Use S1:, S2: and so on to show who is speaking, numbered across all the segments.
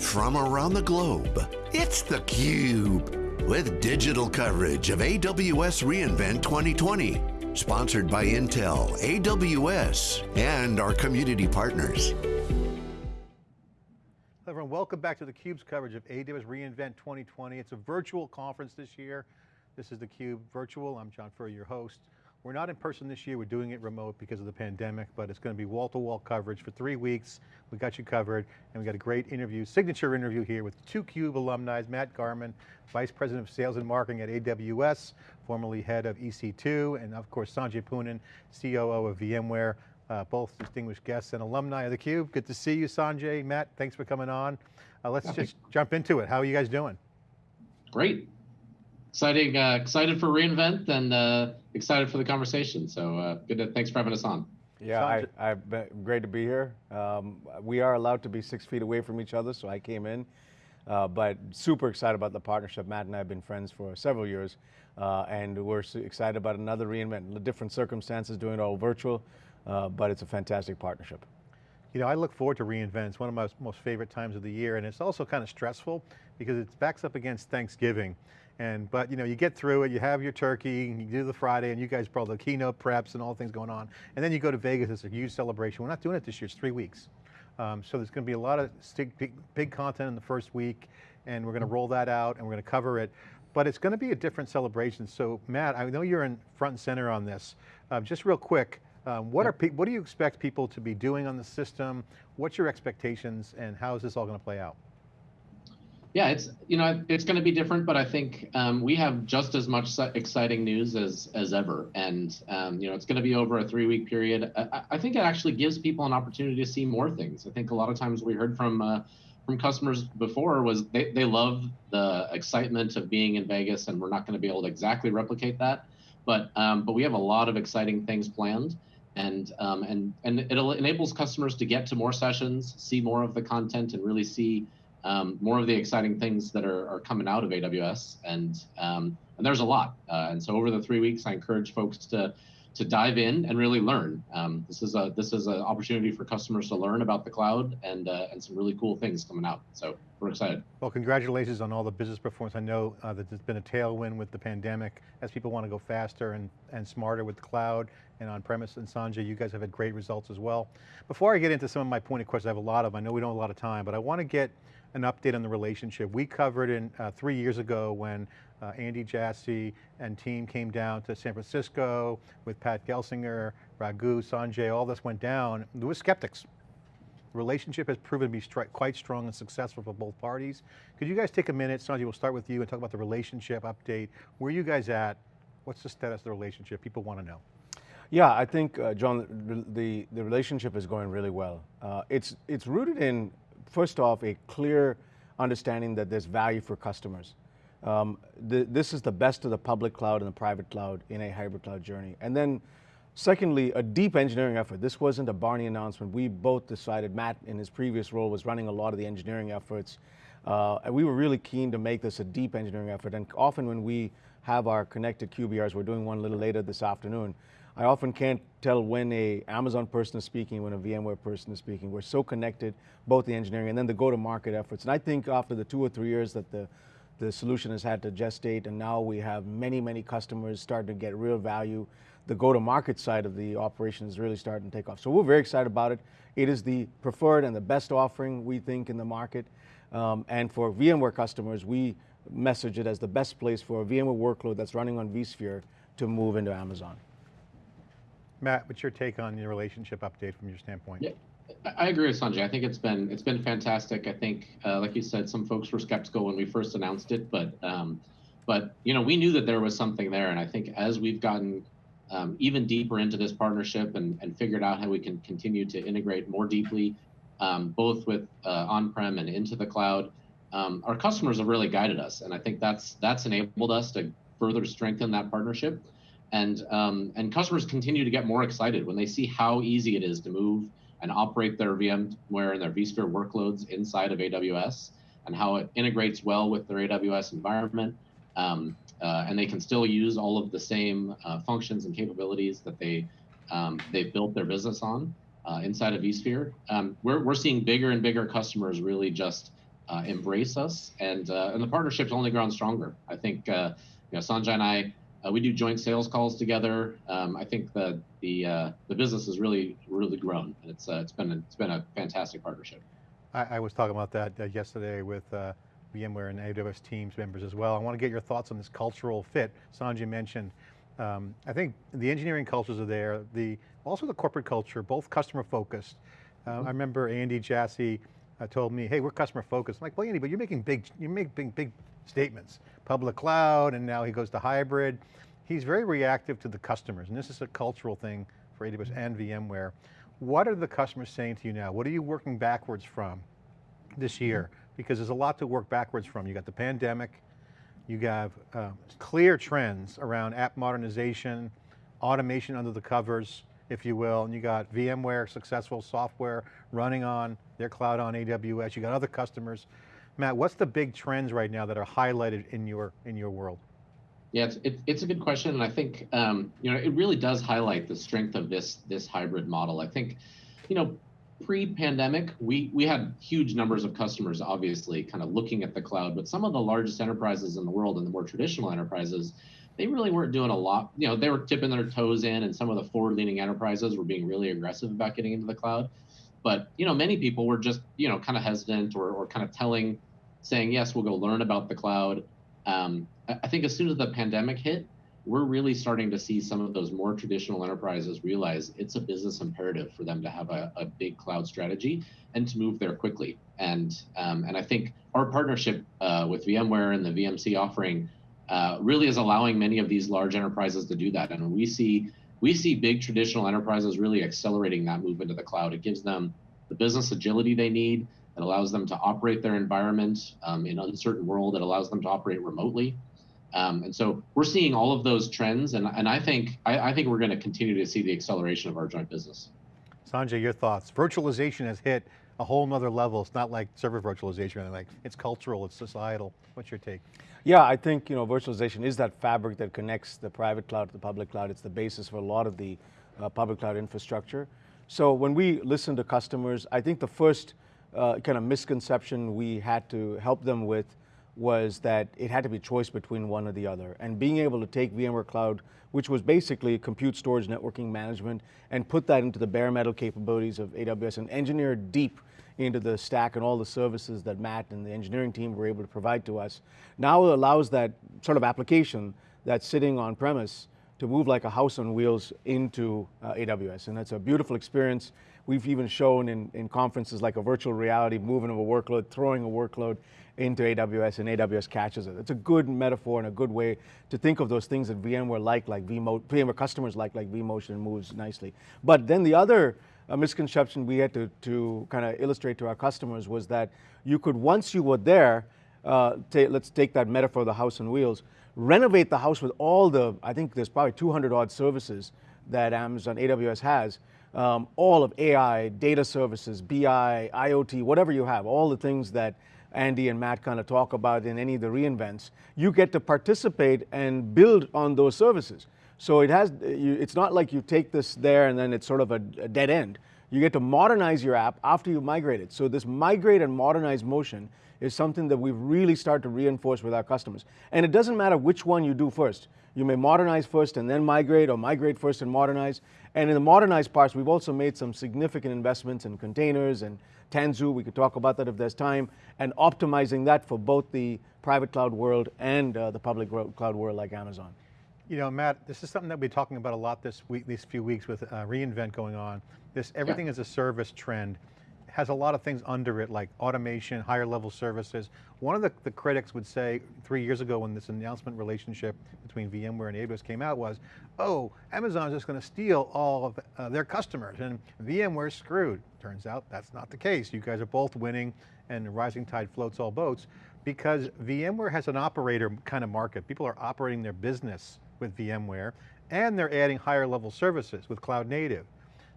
S1: from around the globe. It's theCUBE, with digital coverage of AWS reInvent 2020. Sponsored by Intel, AWS, and our community partners.
S2: Hello everyone, welcome back to theCUBE's coverage of AWS reInvent 2020. It's a virtual conference this year. This is theCUBE virtual, I'm John Furrier, your host. We're not in person this year, we're doing it remote because of the pandemic, but it's going to be wall-to-wall -wall coverage for three weeks. We got you covered, and we got a great interview, signature interview here with two CUBE alumni, Matt Garman, Vice President of Sales and Marketing at AWS, formerly head of EC2, and of course Sanjay Poonen, COO of VMware, uh, both distinguished guests and alumni of theCUBE. Good to see you, Sanjay. Matt, thanks for coming on. Uh, let's just jump into it. How are you guys doing?
S3: Great exciting, uh, excited for reInvent and uh, excited for the conversation. So uh, good. To, thanks for having us on.
S4: Yeah, I, I've been great to be here. Um, we are allowed to be six feet away from each other, so I came in. Uh, but super excited about the partnership. Matt and I have been friends for several years, uh, and we're excited about another reInvent, different circumstances, doing it all virtual, uh, but it's a fantastic partnership.
S2: You know, I look forward to reInvent. It's one of my most favorite times of the year, and it's also kind of stressful because it backs up against Thanksgiving. And, but you know, you get through it, you have your turkey, you do the Friday, and you guys probably the keynote preps and all the things going on. And then you go to Vegas, it's a huge celebration. We're not doing it this year, it's three weeks. Um, so there's going to be a lot of big, big content in the first week, and we're going to roll that out, and we're going to cover it. But it's going to be a different celebration. So Matt, I know you're in front and center on this. Uh, just real quick, um, what, are what do you expect people to be doing on the system? What's your expectations, and how is this all going to play out?
S3: Yeah, it's you know it's going to be different, but I think um, we have just as much exciting news as as ever, and um, you know it's going to be over a three week period. I, I, think it actually gives people an opportunity to see more things. I think a lot of times we heard from uh, from customers before was they they love the excitement of being in Vegas, and we're not going to be able to exactly replicate that, but um, but we have a lot of exciting things planned and um, and and it enables customers to get to more sessions, see more of the content, and really see um, more of the exciting things that are, are coming out of AWS, and um, and there's a lot. Uh, and so over the three weeks, I encourage folks to to dive in and really learn. Um, this is a this is an opportunity for customers to learn about the cloud and uh, and some really cool things coming out. So we're excited.
S2: Well, congratulations on all the business performance. I know uh, that there's been a tailwind with the pandemic as people want to go faster and, and smarter with the cloud and on-premise. And Sanjay, you guys have had great results as well. Before I get into some of my pointed questions, I have a lot of, them. I know we don't have a lot of time, but I want to get an update on the relationship. We covered in uh, three years ago when uh, Andy Jassy and team came down to San Francisco with Pat Gelsinger, Raghu, Sanjay, all this went down. There were skeptics. The relationship has proven to be quite strong and successful for both parties. Could you guys take a minute, Sanjay, we'll start with you and talk about the relationship update. Where are you guys at? What's the status of the relationship? People want to know.
S4: Yeah, I think, uh, John, the, the, the, relationship is going really well. Uh, it's, it's rooted in first off, a clear understanding that there's value for customers. Um, this is the best of the public cloud and the private cloud in a hybrid cloud journey. And then secondly, a deep engineering effort. This wasn't a Barney announcement. We both decided, Matt in his previous role was running a lot of the engineering efforts. Uh, and we were really keen to make this a deep engineering effort. And often when we have our connected QBRs, we're doing one a little later this afternoon, I often can't tell when a Amazon person is speaking, when a VMware person is speaking. We're so connected, both the engineering and then the go-to-market efforts. And I think after the two or three years that the, the solution has had to gestate, and now we have many, many customers starting to get real value, the go-to-market side of the operation is really starting to take off. So we're very excited about it. It is the preferred and the best offering, we think, in the market. Um, and for VMware customers, we message it as the best place for a VMware workload that's running on vSphere to move into Amazon.
S2: Matt, what's your take on the relationship update from your standpoint?
S3: Yeah. I agree with Sanjay. I think it's been it's been fantastic. I think, uh, like you said, some folks were skeptical when we first announced it, but um, but you know we knew that there was something there, and I think as we've gotten um, even deeper into this partnership and, and figured out how we can continue to integrate more deeply, um, both with uh, on-prem and into the cloud, um, our customers have really guided us, and I think that's that's enabled us to further strengthen that partnership and um, and customers continue to get more excited when they see how easy it is to move and operate their VMware and their vSphere workloads inside of AWS, and how it integrates well with their AWS environment, um, uh, and they can still use all of the same uh, functions and capabilities that they um, they've built their business on uh, inside of vSphere. Um, we're we're seeing bigger and bigger customers really just uh, embrace us, and uh, and the partnership's only grown stronger. I think uh, you know Sanjay and I uh, we do joint sales calls together. Um, I think the the uh, the business has really really grown. It's uh, it's been a, it's been a fantastic partnership.
S2: I, I was talking about that uh, yesterday with uh, VMware and AWS Teams members as well. I want to get your thoughts on this cultural fit. Sanjay mentioned, um, I think the engineering cultures are there, the also the corporate culture, both customer focused. Uh, mm -hmm. I remember Andy Jassy uh, told me, hey, we're customer focused. I'm like, well, Andy, but you're making big, you make big, big statements. Public cloud, and now he goes to hybrid. He's very reactive to the customers, and this is a cultural thing for AWS and VMware. What are the customers saying to you now? What are you working backwards from this year? Because there's a lot to work backwards from. You got the pandemic, you have uh, clear trends around app modernization, automation under the covers, if you will, and you got VMware successful software running on their cloud on AWS, you got other customers. Matt, what's the big trends right now that are highlighted in your, in your world?
S3: Yeah, it's, it, it's a good question, and I think um, you know it really does highlight the strength of this this hybrid model. I think, you know, pre-pandemic, we we had huge numbers of customers, obviously, kind of looking at the cloud, but some of the largest enterprises in the world and the more traditional enterprises, they really weren't doing a lot. You know, they were tipping their toes in, and some of the forward-leaning enterprises were being really aggressive about getting into the cloud. But you know, many people were just you know kind of hesitant or or kind of telling, saying yes, we'll go learn about the cloud. Um, I think as soon as the pandemic hit, we're really starting to see some of those more traditional enterprises realize it's a business imperative for them to have a, a big cloud strategy and to move there quickly. And um, and I think our partnership uh, with VMware and the VMC offering uh, really is allowing many of these large enterprises to do that. And we see we see big traditional enterprises really accelerating that move into the cloud. It gives them the business agility they need. It allows them to operate their environment um, in uncertain world. It allows them to operate remotely. Um, and so we're seeing all of those trends, and, and I think I, I think we're going to continue to see the acceleration of our joint business.
S2: Sanjay, your thoughts? Virtualization has hit a whole nother level. It's not like server virtualization, like it's cultural, it's societal. What's your take?
S4: Yeah, I think you know virtualization is that fabric that connects the private cloud to the public cloud. It's the basis for a lot of the uh, public cloud infrastructure. So when we listen to customers, I think the first uh, kind of misconception we had to help them with was that it had to be choice between one or the other. And being able to take VMware Cloud, which was basically compute storage networking management, and put that into the bare metal capabilities of AWS and engineer deep into the stack and all the services that Matt and the engineering team were able to provide to us. Now allows that sort of application that's sitting on premise to move like a house on wheels into uh, AWS. And that's a beautiful experience. We've even shown in, in conferences like a virtual reality, moving of a workload, throwing a workload into AWS and AWS catches it. It's a good metaphor and a good way to think of those things that VMware like, like vMo VMware customers like, like vMotion moves nicely. But then the other uh, misconception we had to, to kind of illustrate to our customers was that you could, once you were there, uh, let's take that metaphor of the house on wheels, renovate the house with all the, I think there's probably 200 odd services that Amazon AWS has, um, all of AI, data services, BI, IoT, whatever you have, all the things that Andy and Matt kind of talk about in any of the reInvents, you get to participate and build on those services. So it has, it's not like you take this there and then it's sort of a, a dead end. You get to modernize your app after you migrate it. So this migrate and modernize motion is something that we've really started to reinforce with our customers. And it doesn't matter which one you do first. You may modernize first and then migrate or migrate first and modernize. And in the modernized parts, we've also made some significant investments in containers and Tanzu, we could talk about that if there's time, and optimizing that for both the private cloud world and uh, the public cloud world like Amazon.
S2: You know, Matt, this is something that we're talking about a lot this week, these few weeks with uh, reInvent going on. This everything yeah. is a service trend has a lot of things under it like automation, higher level services. One of the, the critics would say three years ago when this announcement relationship between VMware and AWS came out was, oh, Amazon's just going to steal all of uh, their customers and VMware's screwed. Turns out that's not the case. You guys are both winning and rising tide floats all boats because VMware has an operator kind of market. People are operating their business with VMware and they're adding higher level services with cloud native.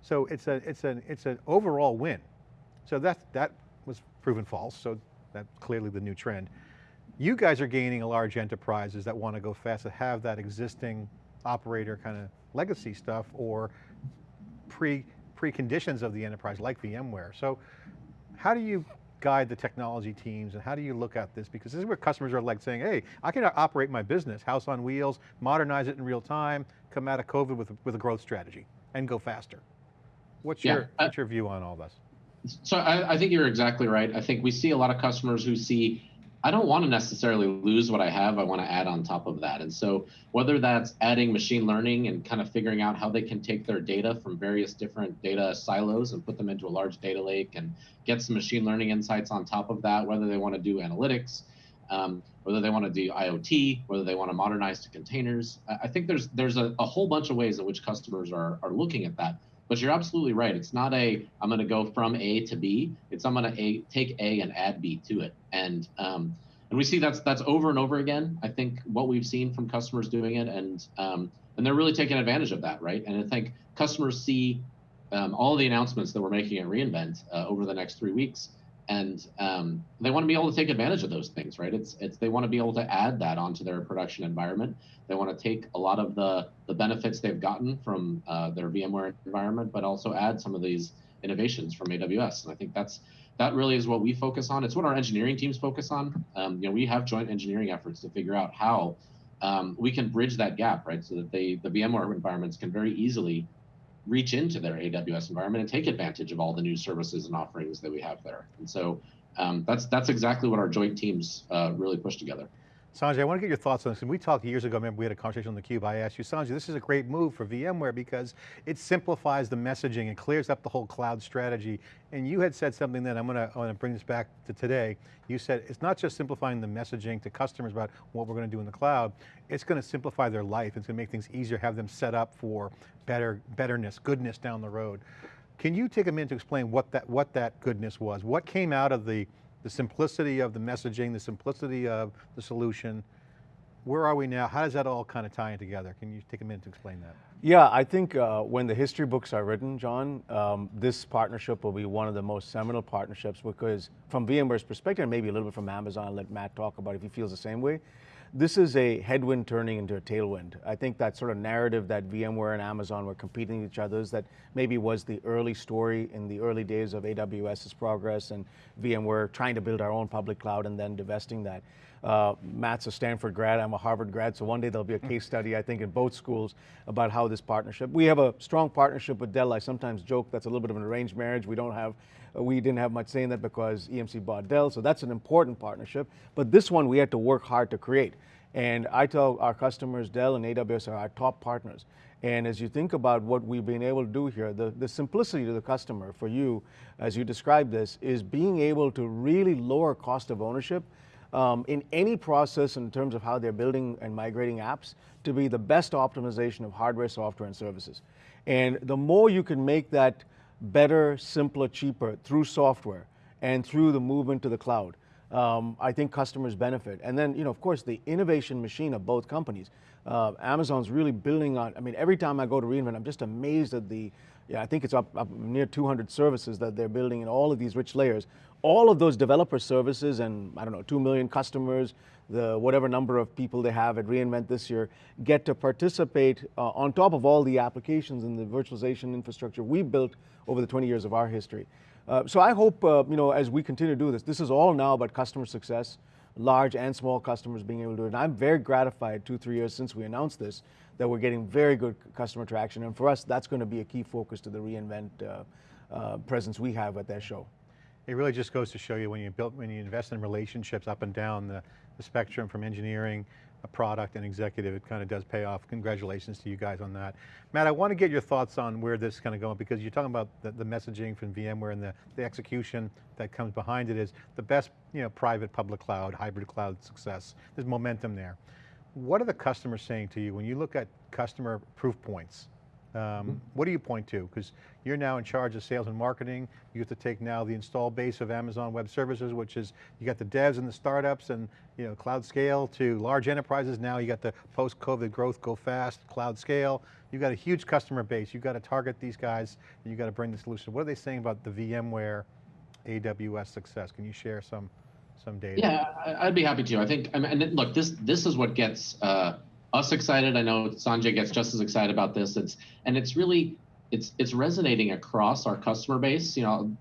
S2: So it's a it's an it's an overall win. So that, that was proven false, so that's clearly the new trend. You guys are gaining a large enterprises that want to go fast, that have that existing operator kind of legacy stuff or pre preconditions of the enterprise like VMware. So how do you guide the technology teams and how do you look at this? Because this is where customers are like saying, hey, I can operate my business, house on wheels, modernize it in real time, come out of COVID with, with a growth strategy and go faster. What's, yeah, your, uh, what's your view on all this?
S3: So I, I think you're exactly right. I think we see a lot of customers who see I don't want to necessarily lose what I have. I want to add on top of that. And so, whether that's adding machine learning and kind of figuring out how they can take their data from various different data silos and put them into a large data lake and get some machine learning insights on top of that, whether they want to do analytics, um, whether they want to do IoT, whether they want to modernize to containers. I think there's there's a, a whole bunch of ways in which customers are, are looking at that. But you're absolutely right. It's not a I'm going to go from A to B. It's I'm going to take A and add B to it. And um, and we see that's that's over and over again. I think what we've seen from customers doing it, and um, and they're really taking advantage of that, right? And I think customers see um, all the announcements that we're making at reInvent uh, over the next three weeks, and um, they want to be able to take advantage of those things, right? It's it's they want to be able to add that onto their production environment. They want to take a lot of the the benefits they've gotten from uh, their VMware environment, but also add some of these innovations from AWS. And I think that's that really is what we focus on. It's what our engineering teams focus on. Um, you know, we have joint engineering efforts to figure out how um, we can bridge that gap, right? So that they the VMware environments can very easily reach into their AWS environment and take advantage of all the new services and offerings that we have there. And so um, that's that's exactly what our joint teams uh, really push together.
S2: Sanjay, I want to get your thoughts on this. And we talked years ago, remember we had a conversation on theCUBE, I asked you, Sanjay, this is a great move for VMware because it simplifies the messaging and clears up the whole cloud strategy. And you had said something that I'm going to, I'm going to bring this back to today. You said it's not just simplifying the messaging to customers about what we're going to do in the cloud, it's going to simplify their life. It's going to make things easier, have them set up for better, betterness, goodness down the road. Can you take a minute to explain what that, what that goodness was? What came out of the the simplicity of the messaging, the simplicity of the solution. Where are we now? How does that all kind of tie in together? Can you take a minute to explain that?
S4: Yeah, I think uh, when the history books are written, John, um, this partnership will be one of the most seminal partnerships because from VMware's perspective, and maybe a little bit from Amazon, let Matt talk about if he feels the same way, this is a headwind turning into a tailwind. I think that sort of narrative that VMware and Amazon were competing with each other is that maybe was the early story in the early days of AWS's progress and VMware trying to build our own public cloud and then divesting that. Uh, Matt's a Stanford grad, I'm a Harvard grad, so one day there'll be a case study, I think, in both schools about how this partnership. We have a strong partnership with Dell. I sometimes joke that's a little bit of an arranged marriage. We don't have, uh, we didn't have much say in that because EMC bought Dell, so that's an important partnership. But this one we had to work hard to create. And I tell our customers, Dell and AWS are our top partners. And as you think about what we've been able to do here, the, the simplicity to the customer for you, as you describe this, is being able to really lower cost of ownership um, in any process in terms of how they're building and migrating apps to be the best optimization of hardware, software, and services. And the more you can make that better, simpler, cheaper through software and through the movement to the cloud, um, I think customers benefit. And then, you know, of course, the innovation machine of both companies. Uh, Amazon's really building on, I mean, every time I go to reInvent, I'm just amazed at the, yeah, I think it's up, up near 200 services that they're building in all of these rich layers. All of those developer services and, I don't know, 2 million customers, the whatever number of people they have at reInvent this year, get to participate uh, on top of all the applications and the virtualization infrastructure we built over the 20 years of our history. Uh, so I hope, uh, you know, as we continue to do this, this is all now about customer success, large and small customers being able to do it. And I'm very gratified two, three years since we announced this, that we're getting very good customer traction. And for us, that's going to be a key focus to the reInvent uh, uh, presence we have at that show.
S2: It really just goes to show you when you build, when you invest in relationships up and down the, the spectrum from engineering, a product and executive, it kind of does pay off. Congratulations to you guys on that. Matt, I want to get your thoughts on where this is kind of going because you're talking about the, the messaging from VMware and the, the execution that comes behind it is the best you know, private public cloud, hybrid cloud success. There's momentum there. What are the customers saying to you when you look at customer proof points? Um, mm -hmm. What do you point to? Because you're now in charge of sales and marketing. You have to take now the install base of Amazon Web Services, which is, you got the devs and the startups and you know, cloud scale to large enterprises. Now you got the post-COVID growth, go fast, cloud scale. You've got a huge customer base. You've got to target these guys and you've got to bring the solution. What are they saying about the VMware AWS success? Can you share some, some data?
S3: Yeah, I'd be happy to. I think, I mean, look, this, this is what gets, uh, us excited. I know Sanjay gets just as excited about this. It's and it's really it's it's resonating across our customer base. You know,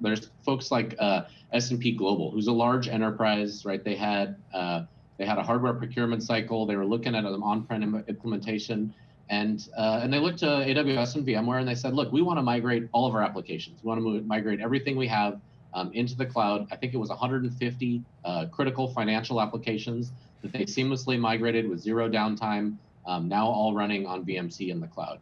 S3: there's folks like uh, S&P Global, who's a large enterprise, right? They had uh, they had a hardware procurement cycle. They were looking at an on-prem implementation, and uh, and they looked to AWS and VMware, and they said, look, we want to migrate all of our applications. We want to migrate everything we have um, into the cloud. I think it was 150 uh, critical financial applications that they seamlessly migrated with zero downtime, um, now all running on VMC in the cloud.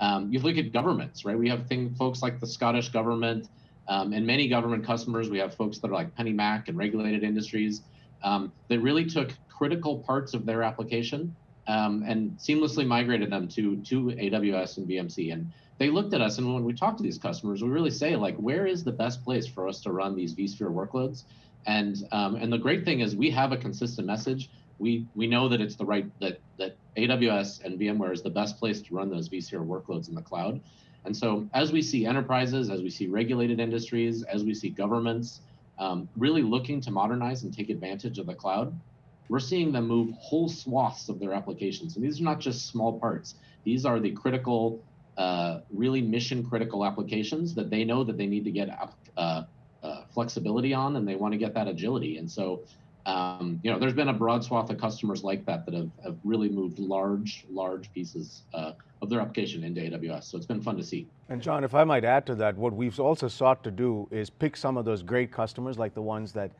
S3: Um, you look at governments, right? We have things, folks like the Scottish government um, and many government customers. We have folks that are like PennyMac and regulated industries um, that really took critical parts of their application um, and seamlessly migrated them to, to AWS and VMC. And they looked at us, and when we talk to these customers, we really say like, where is the best place for us to run these vSphere workloads? And um, and the great thing is we have a consistent message. We we know that it's the right that that AWS and VMware is the best place to run those vSphere workloads in the cloud. And so as we see enterprises, as we see regulated industries, as we see governments um, really looking to modernize and take advantage of the cloud, we're seeing them move whole swaths of their applications. And these are not just small parts. These are the critical uh, really mission critical applications that they know that they need to get uh, flexibility on and they want to get that agility. And so, um, you know, there's been a broad swath of customers like that that have, have really moved large, large pieces uh, of their application into AWS. So it's been fun to see.
S4: And John, if I might add to that, what we've also sought to do is pick some of those great customers like the ones that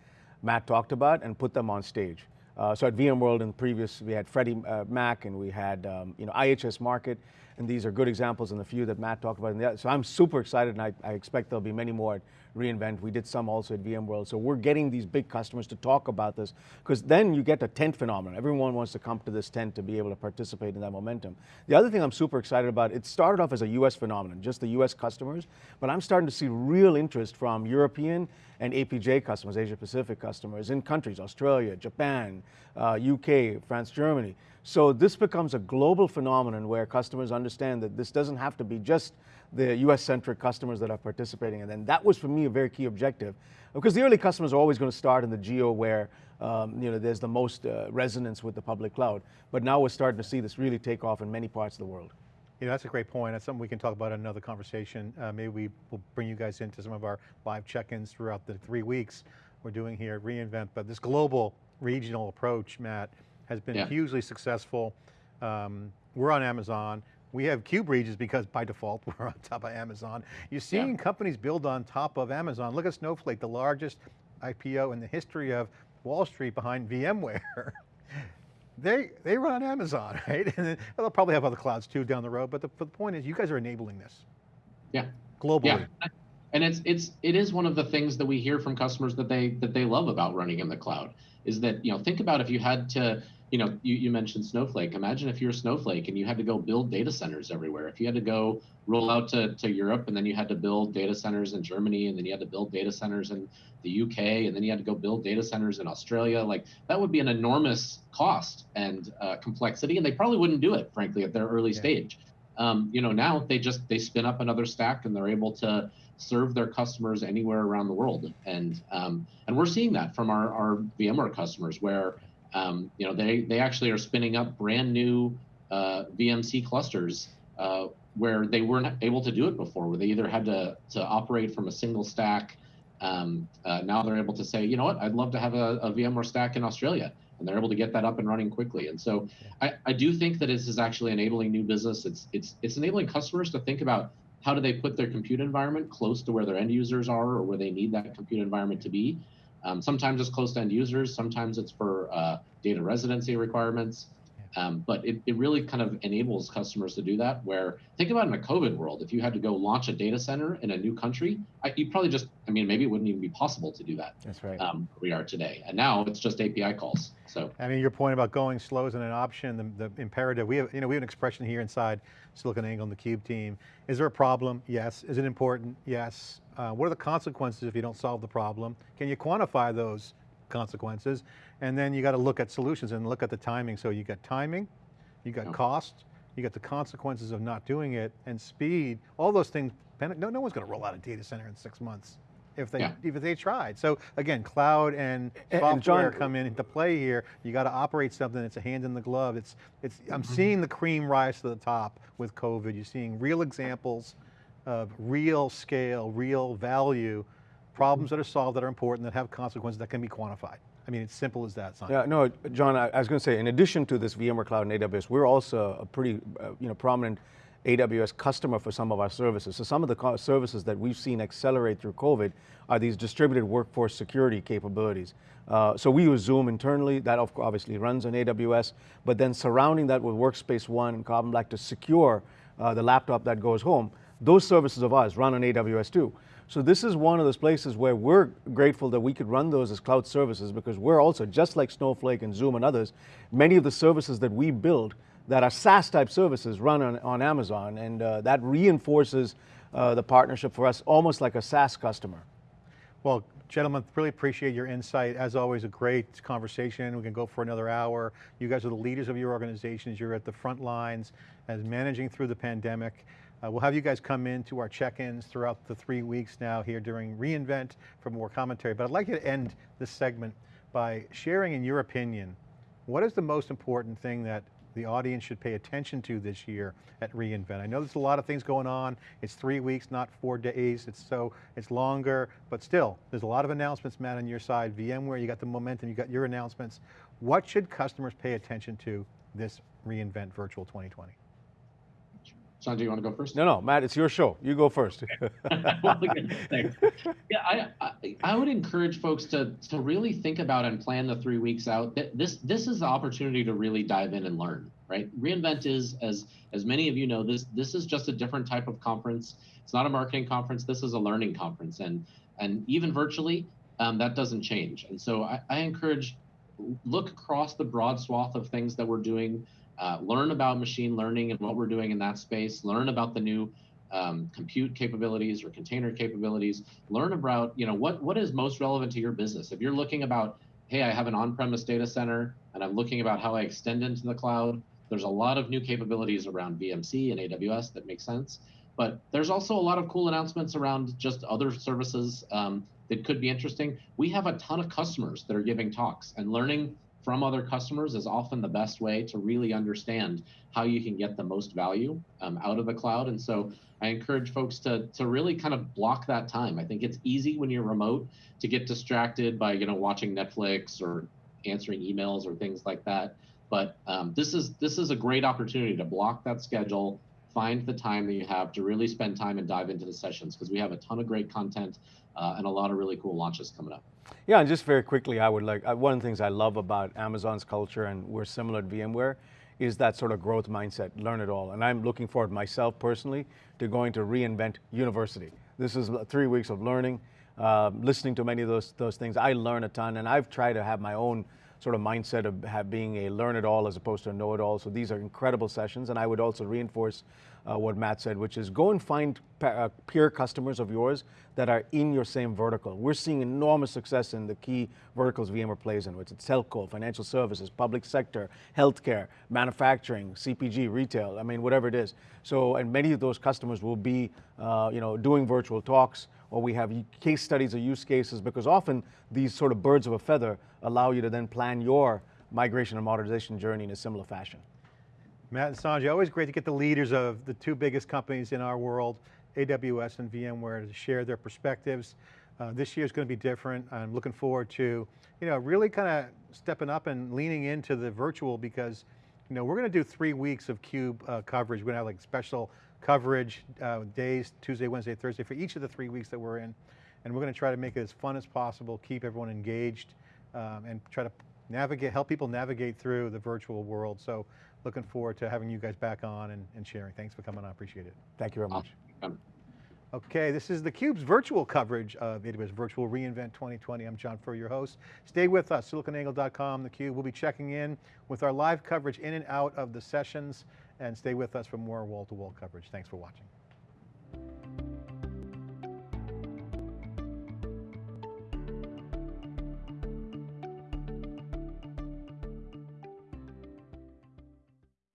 S4: Matt talked about and put them on stage. Uh, so at VMworld in previous, we had Freddie uh, Mac and we had um, you know IHS Markit, and these are good examples in the few that Matt talked about. So I'm super excited and I, I, expect there'll be many more reInvent. We did some also at VMworld. So we're getting these big customers to talk about this because then you get a tent phenomenon. Everyone wants to come to this tent to be able to participate in that momentum. The other thing I'm super excited about, it started off as a US phenomenon, just the US customers, but I'm starting to see real interest from European and APJ customers, Asia Pacific customers in countries, Australia, Japan, uh, UK, France, Germany. So this becomes a global phenomenon where customers understand that this doesn't have to be just the US-centric customers that are participating. And then that was for me a very key objective because the early customers are always going to start in the geo where um, you know, there's the most uh, resonance with the public cloud. But now we're starting to see this really take off in many parts of the world.
S2: Yeah, that's a great point. That's something we can talk about in another conversation. Uh, maybe we will bring you guys into some of our live check-ins throughout the three weeks we're doing here at reInvent. But this global regional approach, Matt, has been yeah. hugely successful. Um, we're on Amazon. We have cube regions because by default we're on top of Amazon. You're seeing yeah. companies build on top of Amazon. Look at Snowflake, the largest IPO in the history of Wall Street behind VMware. they they run on Amazon, right? And they'll probably have other clouds too down the road. But the, the point is, you guys are enabling this.
S3: Yeah.
S2: Globally.
S3: Yeah. And it's it's it is one of the things that we hear from customers that they that they love about running in the cloud is that you know think about if you had to you know, you, you mentioned Snowflake. Imagine if you're Snowflake and you had to go build data centers everywhere. If you had to go roll out to, to Europe and then you had to build data centers in Germany and then you had to build data centers in the UK and then you had to go build data centers in Australia, like that would be an enormous cost and uh, complexity. And they probably wouldn't do it, frankly, at their early yeah. stage. Um, you know, now they just they spin up another stack and they're able to serve their customers anywhere around the world. And um, and we're seeing that from our, our VMware customers where um, you know, they, they actually are spinning up brand new uh, VMC clusters uh, where they weren't able to do it before, where they either had to, to operate from a single stack. Um, uh, now they're able to say, you know what, I'd love to have a, a, VMware stack in Australia. And they're able to get that up and running quickly. And so I, I do think that this is actually enabling new business. It's, it's, it's enabling customers to think about how do they put their compute environment close to where their end users are or where they need that compute environment to be um, sometimes it's close to end users, sometimes it's for uh, data residency requirements. Um, but it, it really kind of enables customers to do that. Where think about in a COVID world, if you had to go launch a data center in a new country, I, you probably just, I mean, maybe it wouldn't even be possible to do that.
S4: That's right.
S3: Um, we are today, and now it's just API calls. So
S2: I mean, your point about going slow isn't an option. The, the imperative we have, you know, we have an expression here inside SiliconANGLE and the Cube team. Is there a problem? Yes. Is it important? Yes. Uh, what are the consequences if you don't solve the problem? Can you quantify those consequences? And then you got to look at solutions and look at the timing. So you got timing, you got cost, you got the consequences of not doing it, and speed, all those things, no, no one's going to roll out a data center in six months. if they
S3: Yeah.
S2: if they tried. So again, cloud and
S4: And-
S2: software
S4: and John-
S2: come in into play here. You got to operate something. It's a hand in the glove. It's it's. I'm
S4: Mm-hmm.
S2: seeing the cream rise to the top with COVID. You're seeing real examples of real scale, real value, problems that are solved that are important that have consequences that can be quantified. I mean, it's simple as that. Sanjay.
S4: Yeah, no, John, I, I was going to say, in addition to this VMware Cloud and AWS, we're also a pretty, uh, you know, prominent AWS customer for some of our services. So some of the services that we've seen accelerate through COVID are these distributed workforce security capabilities. Uh, so we use Zoom internally, that of- obviously runs on AWS, but then surrounding that with Workspace ONE and Carbon Black to secure uh, the laptop that goes home, those services of ours run on AWS too. So this is one of those places where we're grateful that we could run those as cloud services because we're also, just like Snowflake and Zoom and others, many of the services that we build that are SaaS type services run on, on Amazon and uh, that reinforces uh, the partnership for us almost like a SaaS customer.
S2: Well, gentlemen, really appreciate your insight. As always, a great conversation. We can go for another hour. You guys are the leaders of your organizations. You're at the front lines as managing through the pandemic. Uh, we'll have you guys come in to our check-ins throughout the three weeks now here during reInvent for more commentary. But I'd like you to end this segment by sharing in your opinion, what is the most important thing that the audience should pay attention to this year at reInvent? I know there's a lot of things going on. It's three weeks, not four days. It's so, it's longer, but still, there's a lot of announcements, Matt, on your side. VMware, you got the momentum, you got your announcements. What should customers pay attention to this reInvent Virtual 2020?
S3: Sanjay, you want to go first?
S4: No, no, Matt, it's your show. You go first.
S3: Well, again, thanks. yeah, I, I I would encourage folks to to really think about and plan the three weeks out. This this is the opportunity to really dive in and learn. Right, reInvent is as as many of you know this this is just a different type of conference. It's not a marketing conference. This is a learning conference, and and even virtually, um, that doesn't change. And so I, I encourage look across the broad swath of things that we're doing. Uh, learn about machine learning and what we're doing in that space. Learn about the new um, compute capabilities or container capabilities. Learn about you know what what is most relevant to your business. If you're looking about, hey, I have an on-premise data center and I'm looking about how I extend into the cloud. There's a lot of new capabilities around VMC and AWS that make sense. But there's also a lot of cool announcements around just other services um, that could be interesting. We have a ton of customers that are giving talks and learning from other customers is often the best way to really understand how you can get the most value um, out of the cloud. And so I encourage folks to to really kind of block that time. I think it's easy when you're remote to get distracted by you know watching Netflix or answering emails or things like that. But um, this is this is a great opportunity to block that schedule, find the time that you have to really spend time and dive into the sessions because we have a ton of great content uh, and a lot of really cool launches coming up.
S4: Yeah, and just very quickly, I would like, uh, one of the things I love about Amazon's culture, and we're similar at VMware, is that sort of growth mindset, learn it all. And I'm looking forward myself personally to going to reInvent University. This is three weeks of learning, uh, listening to many of those, those things. I learn a ton, and I've tried to have my own sort of mindset of have, being a learn it all as opposed to a know it all. So these are incredible sessions, and I would also reinforce uh, what Matt said, which is go and find uh, peer customers of yours that are in your same vertical. We're seeing enormous success in the key verticals VMware plays in, which is telco, financial services, public sector, healthcare, manufacturing, CPG, retail, I mean, whatever it is. So, and many of those customers will be, uh, you know, doing virtual talks, or we have case studies or use cases, because often these sort of birds of a feather allow you to then plan your migration and modernization journey in a similar fashion.
S2: Matt and Sanjay, always great to get the leaders of the two biggest companies in our world, AWS and VMware, to share their perspectives. Uh, this year is going to be different. I'm looking forward to, you know, really kind of stepping up and leaning into the virtual because, you know, we're going to do three weeks of CUBE uh, coverage. We're going to have like special coverage uh, days, Tuesday, Wednesday, Thursday, for each of the three weeks that we're in. And we're going to try to make it as fun as possible, keep everyone engaged, um, and try to navigate, help people navigate through the virtual world. So looking forward to having you guys back on and, and sharing. Thanks for coming on, appreciate it.
S4: Thank you very much.
S2: Okay, this is theCUBE's virtual coverage of AWS Virtual reInvent 2020. I'm John Furrier, your host. Stay with us, siliconangle.com, theCUBE. We'll be checking in with our live coverage in and out of the sessions, and stay with us for more wall-to-wall -wall coverage. Thanks for watching.